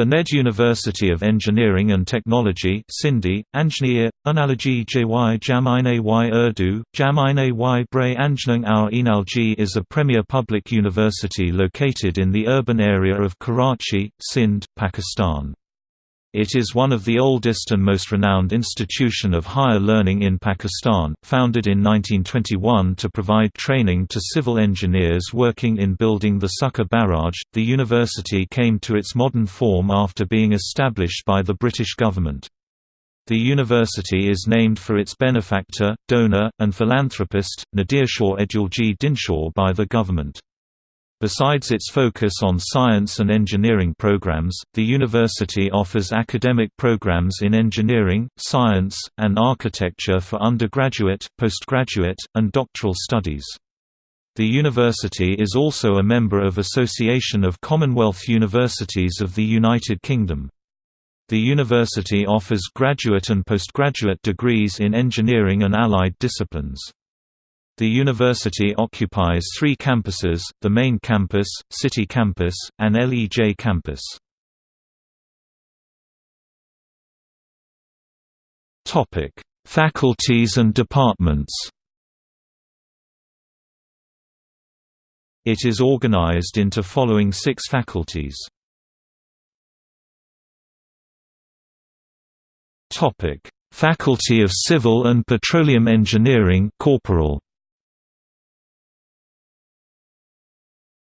The NED University of Engineering and Technology Sindhi, Anjneer, Analogy JY Jamine y Urdu, Jamine y Bray Anjnang Our Enalji is a premier public university located in the urban area of Karachi, Sindh, Pakistan. It is one of the oldest and most renowned institution of higher learning in Pakistan, founded in 1921 to provide training to civil engineers working in building the Sukkur Barrage. The university came to its modern form after being established by the British government. The university is named for its benefactor, donor, and philanthropist, Nadir Nadirshaw Edulji Dinshaw by the government. Besides its focus on science and engineering programs, the university offers academic programs in engineering, science, and architecture for undergraduate, postgraduate, and doctoral studies. The university is also a member of Association of Commonwealth Universities of the United Kingdom. The university offers graduate and postgraduate degrees in engineering and allied disciplines. The university occupies three campuses, the main campus, City Campus, and LEJ Campus. Faculties and departments It is organized into following six faculties. Faculty of Civil and Petroleum Engineering Corporal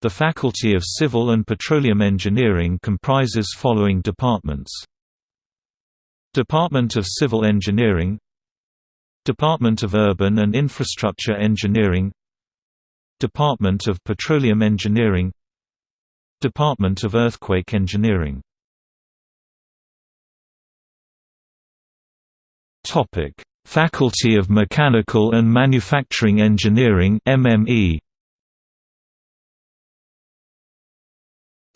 The Faculty of Civil and Petroleum Engineering comprises following departments. Department of Civil Engineering Department of Urban and Infrastructure Engineering Department of Petroleum Engineering Department of Earthquake Engineering. Faculty of Mechanical and Manufacturing Engineering MME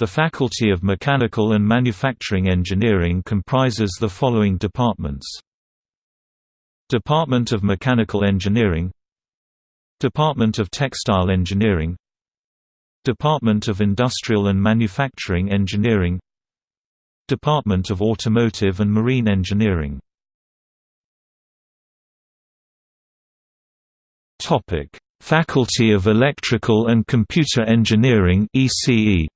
The Faculty of Mechanical and Manufacturing Engineering comprises the following departments. Department of Mechanical Engineering Department of Textile Engineering Department of Industrial and Manufacturing Engineering Department of Automotive and Marine Engineering Faculty of Electrical and Computer Engineering ECE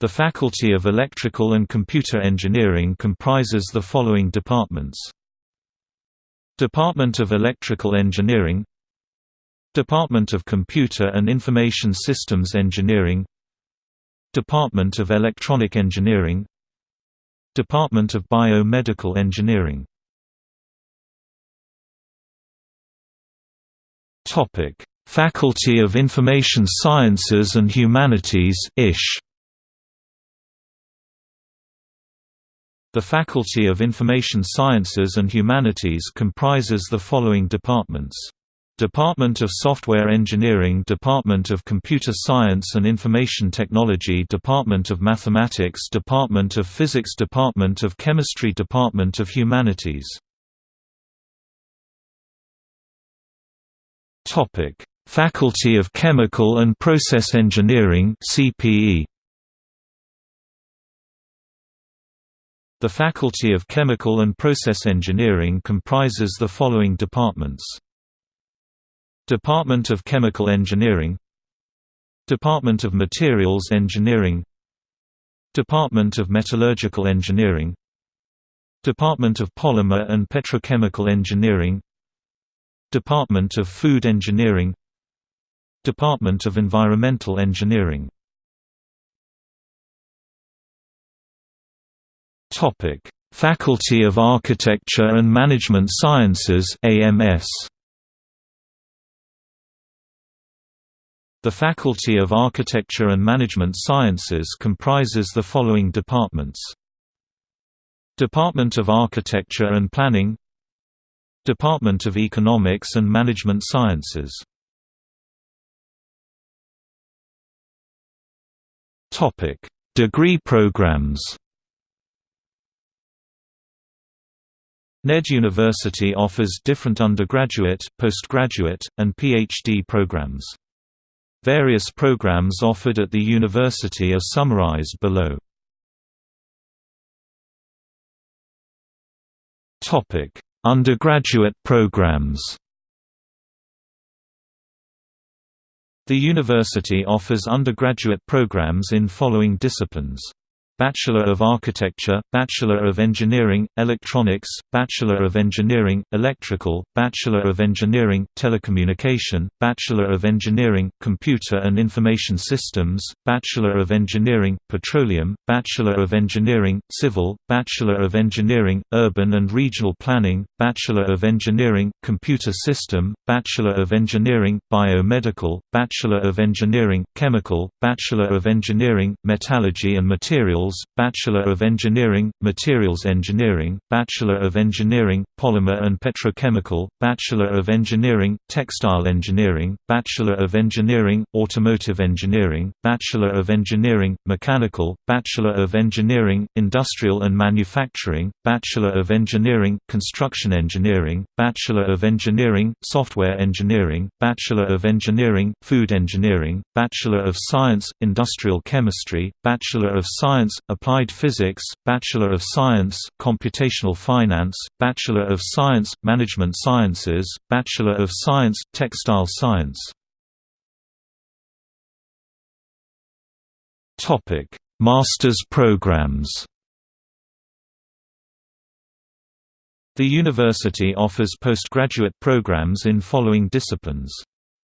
The Faculty of Electrical and Computer Engineering comprises the following departments. Department of Electrical Engineering Department of Computer and Information Systems Engineering Department of Electronic Engineering Department of Biomedical Engineering Faculty of Information Sciences and Humanities ISH The Faculty of Information Sciences and Humanities comprises the following departments. Department of Software Engineering Department of Computer Science and Information Technology Department of Mathematics Department of Physics Department of Chemistry Department of Humanities Faculty of Chemical and Process Engineering CPE The Faculty of Chemical and Process Engineering comprises the following departments. Department of Chemical Engineering Department of Materials Engineering Department of Metallurgical Engineering Department of Polymer and Petrochemical Engineering Department of Food Engineering Department of Environmental Engineering Topic: Faculty of Architecture and Management Sciences (AMS). The Faculty of Architecture and Management Sciences comprises the following departments. Department of Architecture and Planning Department of Economics and Management Sciences Degree programs NED University offers different undergraduate, postgraduate, and PhD programs. Various programs offered at the university are summarized below. Undergraduate programs The university offers undergraduate programs in following disciplines Bachelor of Architecture, Bachelor of Engineering, Electronics, Bachelor of Engineering, Electrical, Bachelor of Engineering, Telecommunication, Bachelor of Engineering, Computer and Information Systems, Bachelor of Engineering, Petroleum, Bachelor of Engineering, Civil, Bachelor of Engineering, Urban and Regional Planning, Bachelor of Engineering, Computer System, Bachelor of Engineering, Biomedical, Bachelor of Engineering, Chemical, Bachelor of Engineering, Metallurgy and Materials Bachelor of Engineering, Materials Engineering, Bachelor of Engineering, Polymer and Petrochemical, Bachelor of Engineering, Textile Engineering, Bachelor of Engineering, Automotive Engineering, Bachelor of Engineering, Mechanical, Bachelor of Engineering, Industrial and Manufacturing, Bachelor of Engineering, Construction Engineering, Bachelor of Engineering, Software Engineering, Bachelor of Engineering, Food Engineering, Bachelor of Science, Industrial Chemistry, Bachelor of Science, Applied Physics, Bachelor of Science, Computational Finance, Bachelor of Science, Management Sciences, Bachelor of Science, Textile Science. Topic: Master's programs The university offers postgraduate programs in following disciplines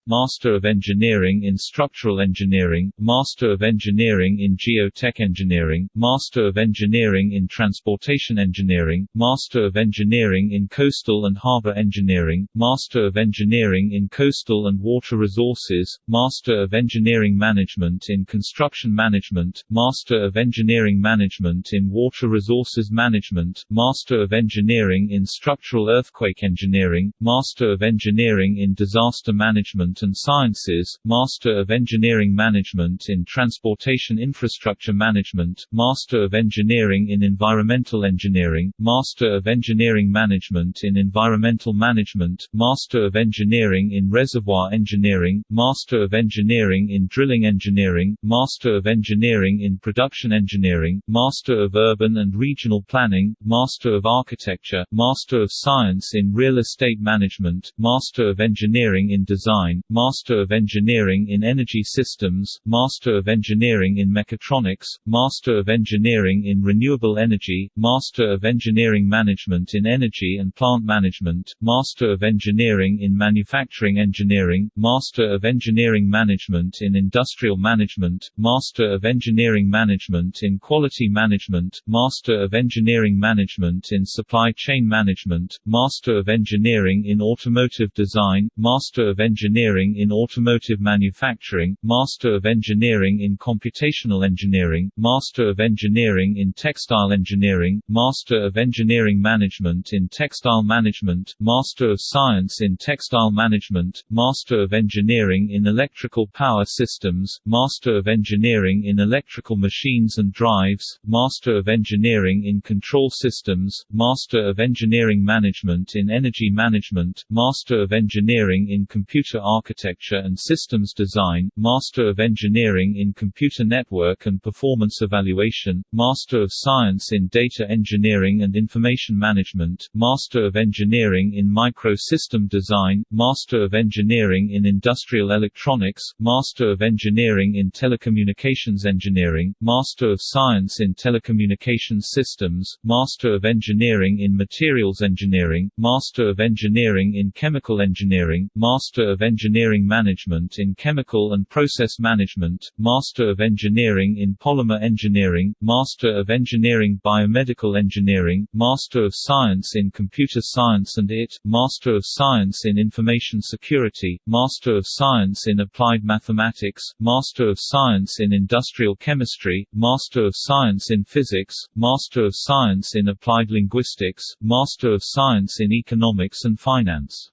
Master of Engineering in Structural Engineering, Master of Engineering in Geotech Engineering, Master of Engineering in Transportation Engineering, Master of Engineering in Coastal and Harbor Engineering, Master of Engineering in Coastal and Water Resources, Master of Engineering Management in Construction Management, Master of Engineering Management in Water Resources Management, Master of Engineering in Structural Earthquake Engineering, Master of Engineering in Disaster Management Management and Sciences, Master of Engineering Management in Transportation Infrastructure Management, Master of Engineering in Environmental Engineering, Master of Engineering Management in Environmental Management, Master of Engineering in Reservoir Engineering, Master of Engineering in Drilling Engineering, Master of Engineering in Production Engineering, Master of Urban and Regional Planning, Master of Architecture, Master of Science in Real Estate Management, Master of Engineering in Design, Master of Engineering in Energy Systems, Master of Engineering in Mechatronics, Master of Engineering in Renewable Energy, Master of Engineering Management in Energy and Plant Management, Master of Engineering in Manufacturing Engineering, Master of Engineering Management in Industrial Management, Master of Engineering Management in Quality Management, Master of Engineering Management in Supply Chain Management, Master of Engineering in Automotive Design, Master of Engineering Engineering in Automotive Manufacturing, Master of Engineering in Computational Engineering, Master of Engineering in Textile Engineering, Master of Engineering Management in Textile Management, Master of Science in Textile Management, Master of Engineering in Electrical Power Systems, Master of Engineering in Electrical Machines and Drives, Master of Engineering in Control Systems, Master of Engineering Management in Energy Management, Master of Engineering in Computer Architecture and Systems Design, Master of Engineering in Computer Network and Performance Evaluation, Master of Science in Data Engineering and Information Management, Master of Engineering in Micro-System Design, Master of Engineering in Industrial Electronics, Master of Engineering in Telecommunications Engineering, Master of Science in Telecommunications Systems, Master of Engineering in Materials Engineering, Master of Engineering in Chemical Engineering, Master of Engineering Engineering Management in Chemical and Process Management, Master of Engineering in Polymer Engineering, Master of Engineering Biomedical Engineering, Master of Science in Computer Science and IT, Master of Science in Information Security, Master of Science in Applied Mathematics, Master of Science in Industrial Chemistry, Master of Science in Physics, Master of Science in Applied Linguistics, Master of Science in Economics and Finance.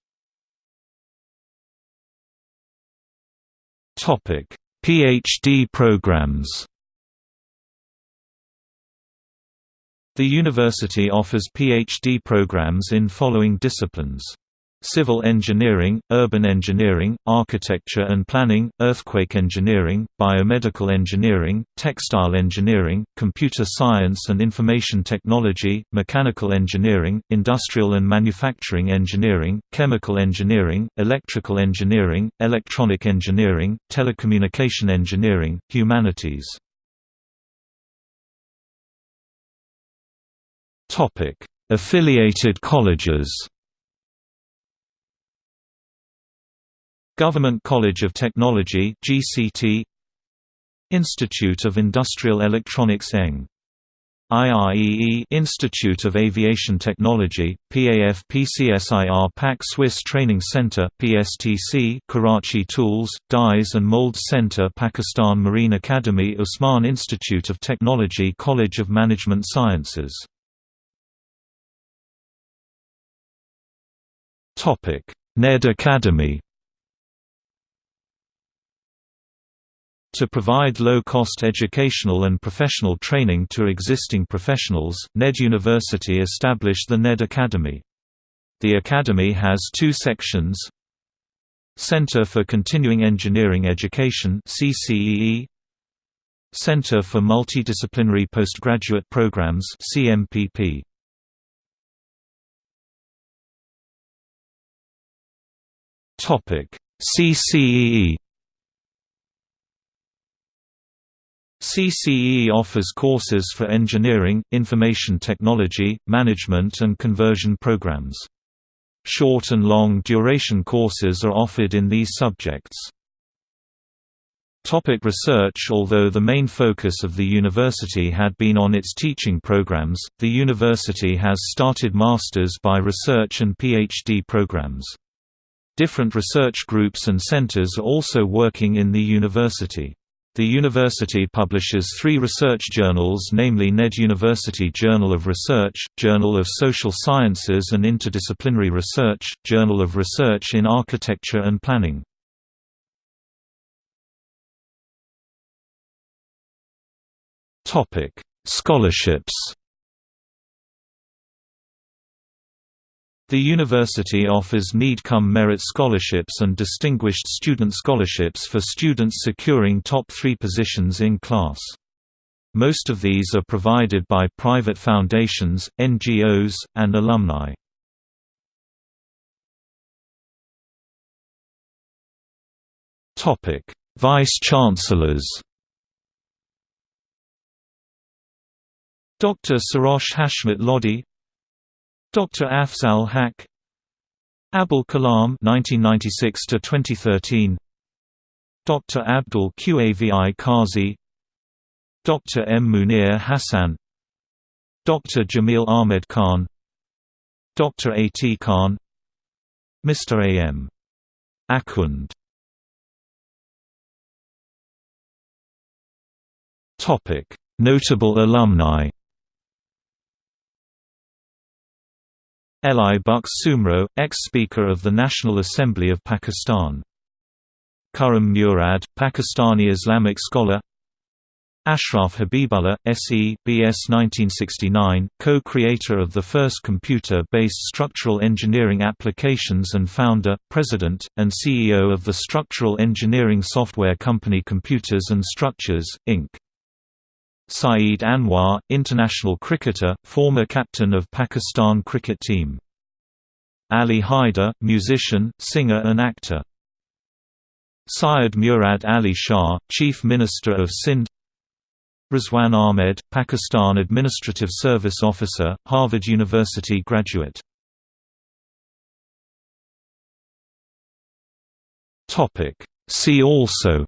Topic: PhD programs. The university offers PhD programs in following disciplines: civil engineering, urban engineering, architecture and planning, earthquake engineering, biomedical engineering, textile engineering, computer science and information technology, mechanical engineering, industrial and manufacturing engineering, chemical engineering, electrical engineering, electronic engineering, telecommunication engineering, humanities. Affiliated colleges Government College of Technology GCT Institute of Industrial Electronics ENG IREE Institute of Aviation Technology, PAF PCSIR Pak Swiss Training Center PSTC Karachi Tools, Dies and Molds Center Pakistan Marine Academy Usman Institute of Technology College of Management Sciences NED Academy To provide low-cost educational and professional training to existing professionals, NED University established the NED Academy. The academy has two sections Center for Continuing Engineering Education CCEE, Center for Multidisciplinary Postgraduate Programs CMPP. CCEE CCE offers courses for engineering, information technology, management and conversion programs. Short and long duration courses are offered in these subjects. Topic research Although the main focus of the university had been on its teaching programs, the university has started masters by research and PhD programs. Different research groups and centers are also working in the university. The university publishes three research journals namely NED University Journal of Research, Journal of Social Sciences and Interdisciplinary Research, Journal of Research in Architecture and Planning. Scholarships The university offers need-cum-merit scholarships and distinguished student scholarships for students securing top three positions in class. Most of these are provided by private foundations, NGOs, and alumni. Vice-chancellors Dr. Sarosh Hashmat Lodi Dr. Afzal Haq Abul Kalam 1996 to 2013 Dr. Abdul Qavi Qazi Dr. M Munir Hassan Dr. Jamil Ahmed Khan Dr. A. T. Khan Mr. A. M. Akund Notable alumni Elahi Bux Soomro, ex-Speaker of the National Assembly of Pakistan. Khurram Murad, Pakistani Islamic scholar Ashraf Habibullah, S.E., B.S. 1969, co-creator of the first computer-based structural engineering applications and founder, president, and CEO of the structural engineering software company Computers and Structures, Inc. Saeed Anwar, international cricketer, former captain of Pakistan cricket team. Ali Haider, musician, singer and actor. Syed Murad Ali Shah, Chief Minister of Sindh Rizwan Ahmed, Pakistan Administrative Service Officer, Harvard University graduate See also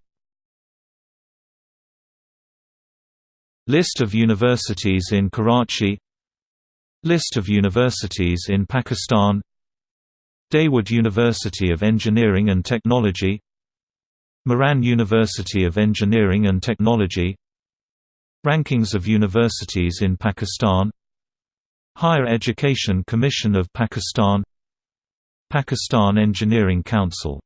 List of universities in Karachi. List of universities in Pakistan. Dawood University of Engineering and Technology. Mehran University of Engineering and Technology. Rankings of universities in Pakistan. Higher Education Commission of Pakistan. Pakistan Engineering Council